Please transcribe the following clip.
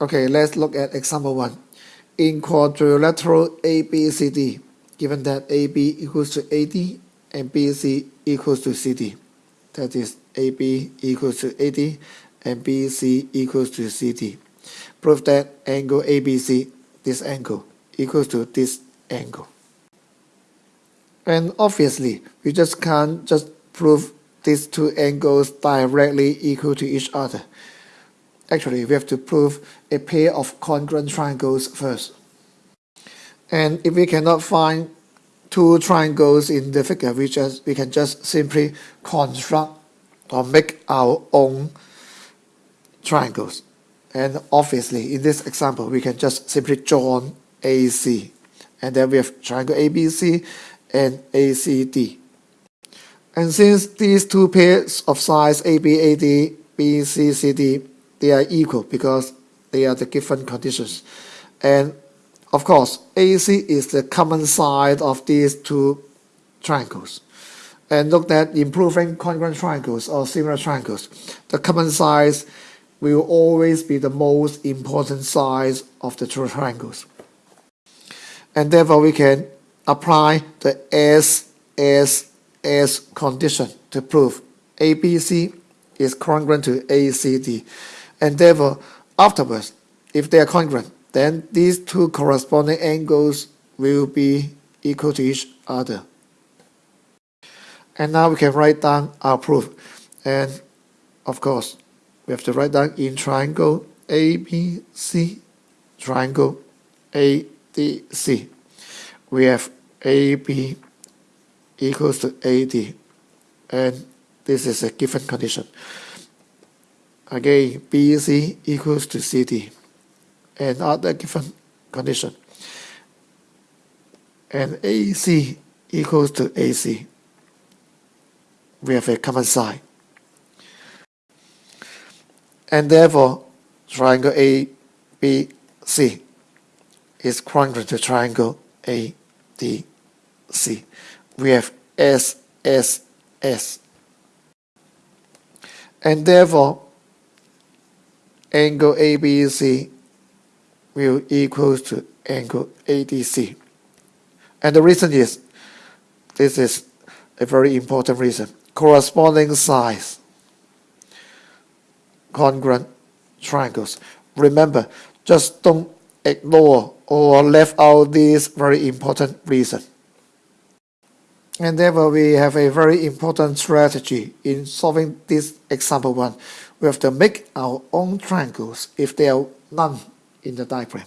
Okay, let's look at example 1. In quadrilateral ABCD, given that AB equals to AD and BC equals to CD, that is AB equals to AD and BC equals to CD. Prove that angle ABC, this angle, equals to this angle. And obviously, we just can't just prove these two angles directly equal to each other. Actually, we have to prove a pair of congruent triangles first. And if we cannot find two triangles in the figure, we, just, we can just simply construct or make our own triangles. And obviously, in this example, we can just simply join AC. And then we have triangle ABC and ACD. And since these two pairs of sides ABAD, BCCD, they are equal because they are the given conditions. And of course, AC is the common side of these two triangles. And look at improving congruent triangles or similar triangles. The common size will always be the most important size of the two triangles. And therefore we can apply the SSS condition to prove ABC is congruent to ACD. And therefore, afterwards, if they are congruent, then these two corresponding angles will be equal to each other. And now we can write down our proof. And of course, we have to write down in triangle ABC, triangle ADC. We have AB equals to AD. And this is a given condition. Again, BC equals to CD. And other given condition. And AC equals to AC. We have a common side. And therefore, triangle ABC is congruent to triangle ADC We have SSS. And therefore, angle ABC will equal to angle ADC. And the reason is, this is a very important reason. Corresponding sides, congruent triangles. Remember, just don't ignore or left out this very important reason. And therefore, we have a very important strategy in solving this example one. We have to make our own triangles if there are none in the diagram.